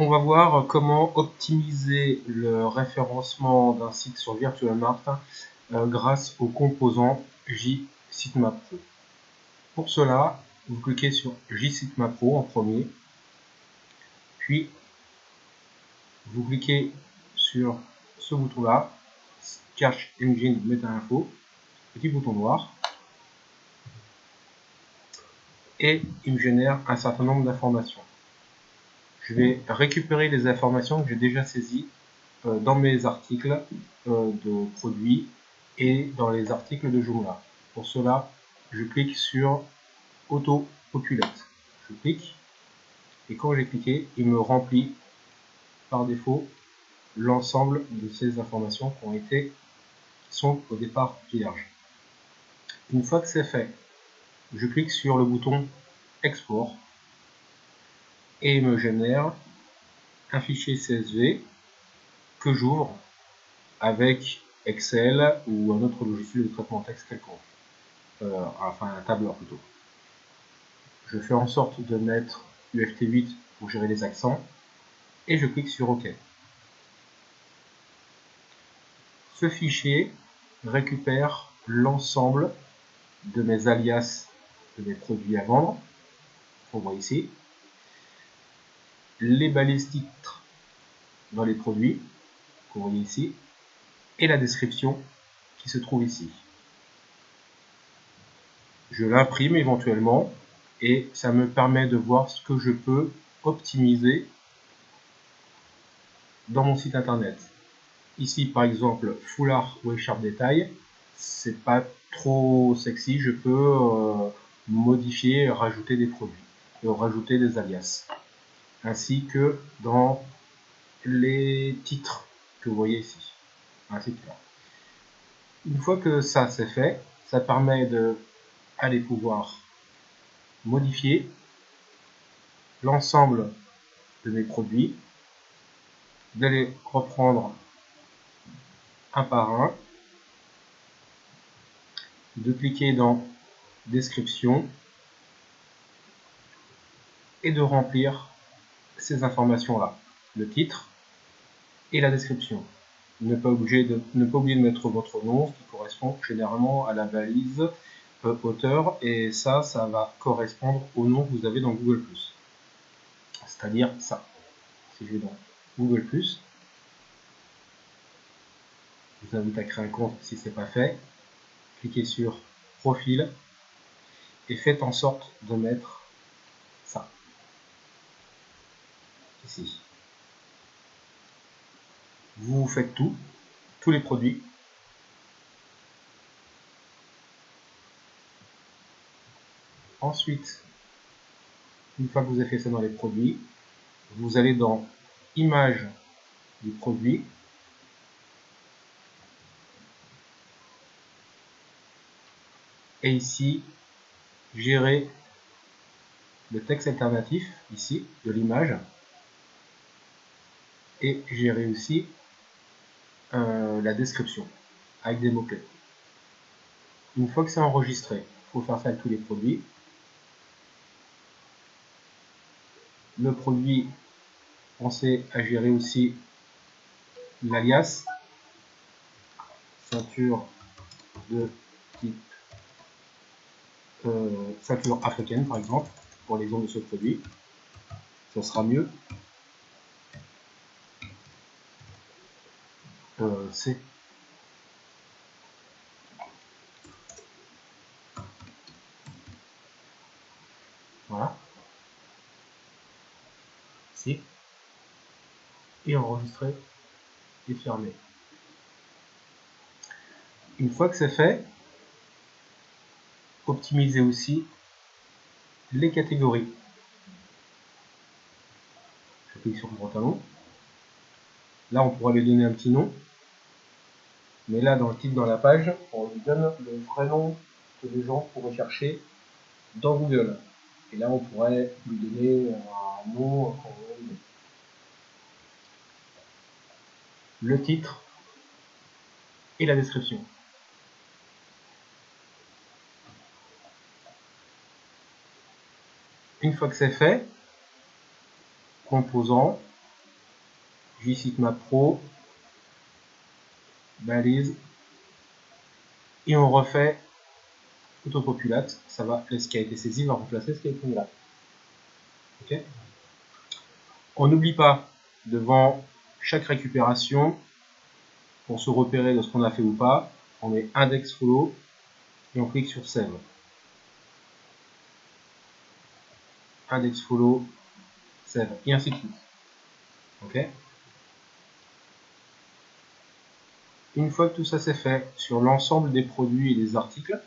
on va voir comment optimiser le référencement d'un site sur VirtualMart euh, grâce au composant JSitemap Pro. Pour cela, vous cliquez sur JSitemap Pro en premier, puis vous cliquez sur ce bouton là, Search Engine Meta Info, petit bouton noir, et il génère un certain nombre d'informations je vais récupérer les informations que j'ai déjà saisies euh, dans mes articles euh, de produits et dans les articles de Joomla. Pour cela, je clique sur Auto Populate. Je clique et quand j'ai cliqué, il me remplit par défaut l'ensemble de ces informations qui ont été sont au départ vierges. Une fois que c'est fait, je clique sur le bouton Export et me génère un fichier CSV que j'ouvre avec Excel ou un autre logiciel de traitement texte quelconque. Euh, enfin, un tableur plutôt. Je fais en sorte de mettre UFT8 pour gérer les accents et je clique sur OK. Ce fichier récupère l'ensemble de mes alias de mes produits à vendre. On voit ici les balises titres dans les produits, que vous voyez ici, et la description qui se trouve ici. Je l'imprime éventuellement et ça me permet de voir ce que je peux optimiser dans mon site internet. Ici par exemple foulard ou écharpe détail, c'est pas trop sexy, je peux euh, modifier, rajouter des produits, et rajouter des alias ainsi que dans les titres que vous voyez ici. Ainsi que là. Une fois que ça c'est fait, ça permet de aller pouvoir modifier l'ensemble de mes produits, d'aller reprendre un par un, de cliquer dans description et de remplir ces informations-là, le titre et la description. Ne pas, oublier de mettre votre nom, qui correspond généralement à la valise euh, auteur, et ça, ça va correspondre au nom que vous avez dans Google+. C'est-à-dire ça. Si je vais dans Google+, je vous invite à créer un compte si ce n'est pas fait. Cliquez sur Profil et faites en sorte de mettre ça Vous faites tout, tous les produits. Ensuite, une fois que vous avez fait ça dans les produits, vous allez dans Image du produit. Et ici, gérer le texte alternatif, ici, de l'image et j'ai réussi euh, la description avec des mots-clés. Une fois que c'est enregistré, il faut faire ça avec tous les produits. Le produit, pensez à gérer aussi l'alias ceinture de type euh, ceinture africaine par exemple pour l'exemple de ce produit. Ça sera mieux euh, Voilà. C. Et enregistrer et fermer. Une fois que c'est fait, optimiser aussi les catégories. Je clique sur le grand talon. Là, on pourra lui donner un petit nom. Mais là, dans le titre, dans la page, on lui donne le vrai nom que les gens pourraient chercher dans Google. Et là, on pourrait lui donner un nom, le titre et la description. Une fois que c'est fait, composant, JSitmap Pro, balise, et on refait autopopulate, ça va, ce qui a été saisi va remplacer ce qui a été mis là. Ok on n'oublie pas, devant chaque récupération, pour se repérer de ce qu'on a fait ou pas, on met index follow et on clique sur save. Index follow, save, et ainsi de suite. Ok Une fois que tout ça c'est fait sur l'ensemble des produits et des articles,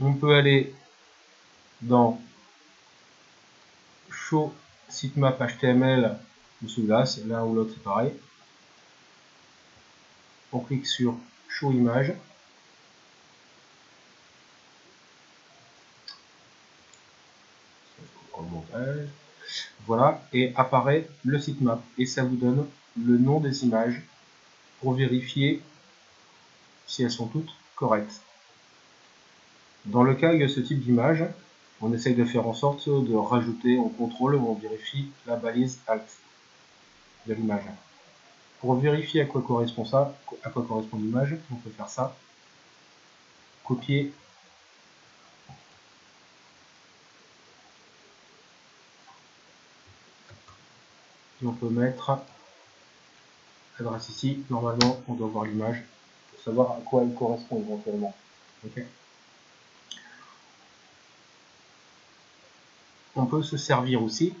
on peut aller dans show sitemap HTML ou celui-là, l'un ou l'autre c'est pareil. On clique sur show image. Voilà, et apparaît le sitemap. Et ça vous donne le nom des images pour vérifier si elles sont toutes correctes. Dans le cas où il y a ce type d'image, on essaye de faire en sorte de rajouter en contrôle on vérifie la balise alt de l'image. Pour vérifier à quoi correspond ça, à quoi correspond l'image, on peut faire ça. Copier. On peut mettre l'adresse ici. Normalement, on doit voir l'image pour savoir à quoi elle correspond éventuellement. on peut se servir aussi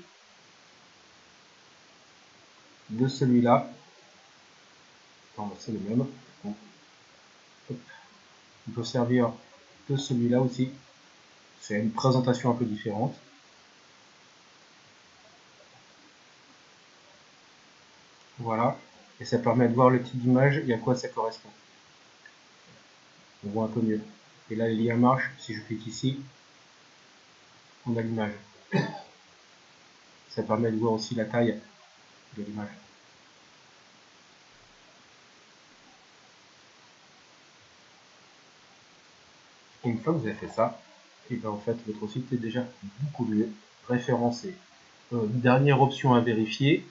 de celui-là. c'est le même. On peut servir de celui-là aussi. C'est une présentation un peu différente. Voilà. Et ça permet de voir le type d'image et à quoi ça correspond. On voit un peu mieux. Et là, les liens marchent. Si je clique ici, on a l'image. Ça permet de voir aussi la taille de l'image. Une fois que vous avez fait ça, et bien en fait votre site est déjà beaucoup mieux référencé. Euh, dernière option à vérifier,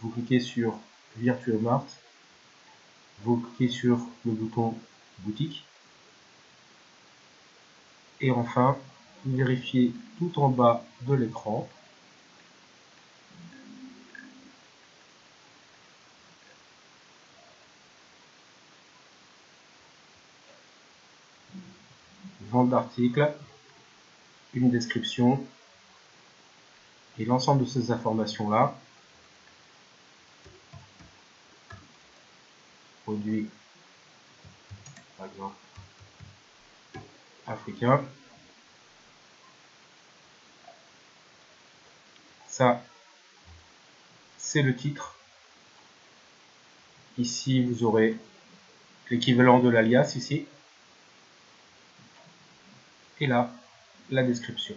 vous cliquez sur Virtual Mart, vous cliquez sur le bouton boutique, et enfin vérifiez tout en bas de l'écran. Vente d'articles, une description et l'ensemble de ces informations là par exemple africain ça c'est le titre. Ici vous aurez l'équivalent de l'alias ici. Et là la description